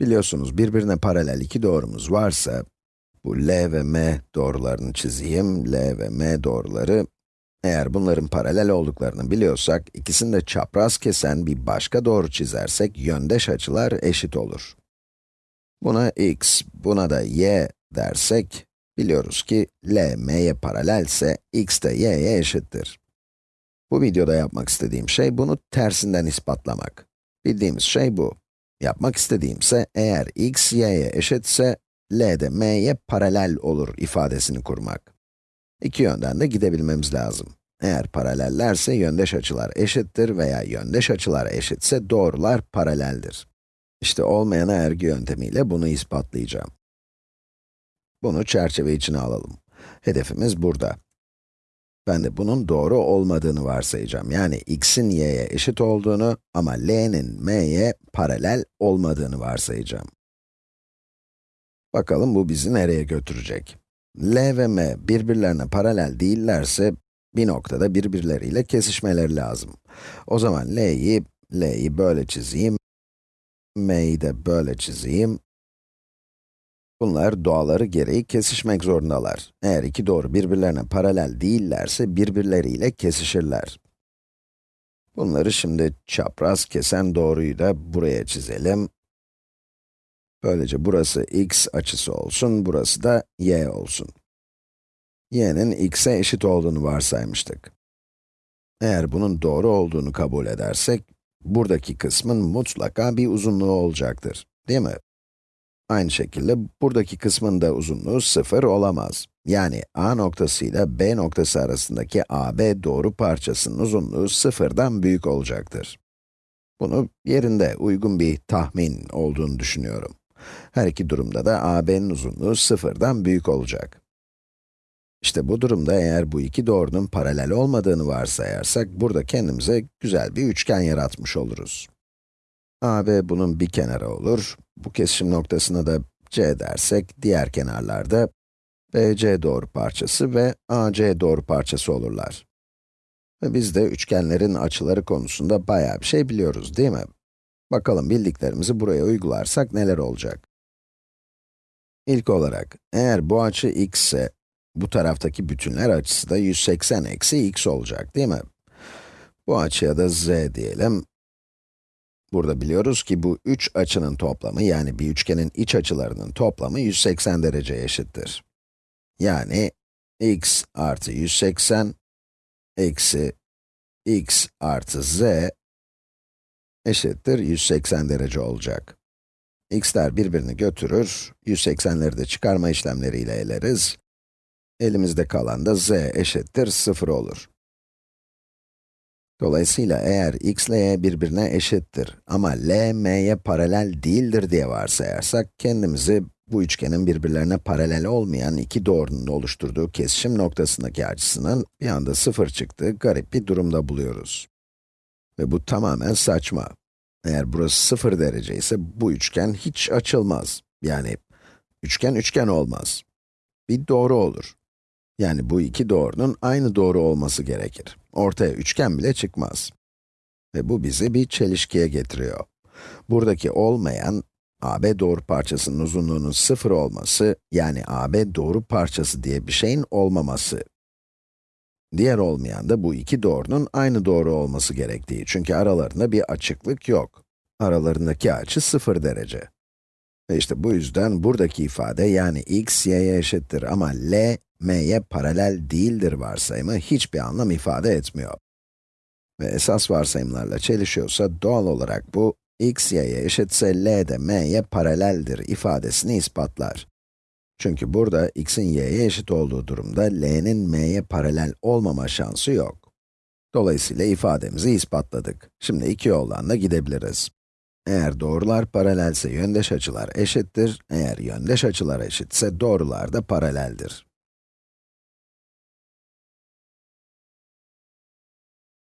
Biliyorsunuz birbirine paralel iki doğrumuz varsa, bu L ve M doğrularını çizeyim, L ve M doğruları, eğer bunların paralel olduklarını biliyorsak, ikisini de çapraz kesen bir başka doğru çizersek, yöndeş açılar eşit olur. Buna x, buna da y dersek, biliyoruz ki L, m'ye paralelse, x de y'ye eşittir. Bu videoda yapmak istediğim şey, bunu tersinden ispatlamak. Bildiğimiz şey bu. Yapmak istediğimse, eğer x, y'ye eşitse, L de m'ye paralel olur ifadesini kurmak. İki yönden de gidebilmemiz lazım. Eğer paralellerse yöndeş açılar eşittir veya yöndeş açılar eşitse doğrular paraleldir. İşte olmayan ergi yöntemiyle bunu ispatlayacağım. Bunu çerçeve içine alalım. Hedefimiz burada. Ben de bunun doğru olmadığını varsayacağım. Yani x'in y'ye eşit olduğunu ama l'nin m'ye paralel olmadığını varsayacağım. Bakalım bu bizi nereye götürecek? L ve m birbirlerine paralel değillerse, bir noktada birbirleriyle kesişmeleri lazım. O zaman l'yi, l'yi böyle çizeyim, m'yi de böyle çizeyim. Bunlar doğaları gereği kesişmek zorundalar. Eğer iki doğru birbirlerine paralel değillerse birbirleriyle kesişirler. Bunları şimdi çapraz kesen doğruyu da buraya çizelim. Böylece burası x açısı olsun, burası da y olsun. y'nin x'e eşit olduğunu varsaymıştık. Eğer bunun doğru olduğunu kabul edersek, buradaki kısmın mutlaka bir uzunluğu olacaktır, değil mi? Aynı şekilde buradaki kısmın da uzunluğu 0 olamaz. Yani A noktası ile B noktası arasındaki AB doğru parçasının uzunluğu 0'dan büyük olacaktır. Bunu yerinde uygun bir tahmin olduğunu düşünüyorum. Her iki durumda da AB'nin uzunluğu 0'dan büyük olacak. İşte bu durumda eğer bu iki doğrunun paralel olmadığını varsayarsak, burada kendimize güzel bir üçgen yaratmış oluruz. AB bunun bir kenarı olur. Bu kesişim noktasına da C dersek, diğer kenarlarda BC doğru parçası ve AC doğru parçası olurlar. Ve biz de üçgenlerin açıları konusunda bayağı bir şey biliyoruz, değil mi? Bakalım bildiklerimizi buraya uygularsak neler olacak? İlk olarak, eğer bu açı x ise, bu taraftaki bütünler açısı da 180 eksi x olacak, değil mi? Bu açıya da z diyelim. Burada biliyoruz ki bu üç açının toplamı, yani bir üçgenin iç açılarının toplamı 180 derece eşittir. Yani x artı 180 eksi x artı z eşittir 180 derece olacak. x'ler birbirini götürür, 180'leri de çıkarma işlemleriyle eleriz. Elimizde kalan da z eşittir 0 olur. Dolayısıyla eğer x ile y birbirine eşittir ama l, m'ye paralel değildir diye varsayarsak, kendimizi bu üçgenin birbirlerine paralel olmayan iki doğrunun oluşturduğu kesişim noktasındaki açısının bir anda sıfır çıktığı garip bir durumda buluyoruz. Ve bu tamamen saçma. Eğer burası sıfır derece ise bu üçgen hiç açılmaz. Yani üçgen üçgen olmaz. Bir doğru olur. Yani bu iki doğrunun aynı doğru olması gerekir. Ortaya üçgen bile çıkmaz. Ve bu bizi bir çelişkiye getiriyor. Buradaki olmayan, AB doğru parçasının uzunluğunun sıfır olması, yani AB doğru parçası diye bir şeyin olmaması. Diğer olmayan da bu iki doğrunun aynı doğru olması gerektiği. Çünkü aralarında bir açıklık yok. Aralarındaki açı sıfır derece. Ve işte bu yüzden buradaki ifade yani x, y'ye eşittir ama l, m'ye paralel değildir varsayımı hiçbir anlam ifade etmiyor. Ve esas varsayımlarla çelişiyorsa doğal olarak bu, x, y'ye eşitse l de m'ye paraleldir ifadesini ispatlar. Çünkü burada x'in y'ye eşit olduğu durumda l'nin m'ye paralel olmama şansı yok. Dolayısıyla ifademizi ispatladık. Şimdi iki yoldan da gidebiliriz. Eğer doğrular paralelse yöndeş açılar eşittir, eğer yöndeş açılar eşitse doğrular da paraleldir.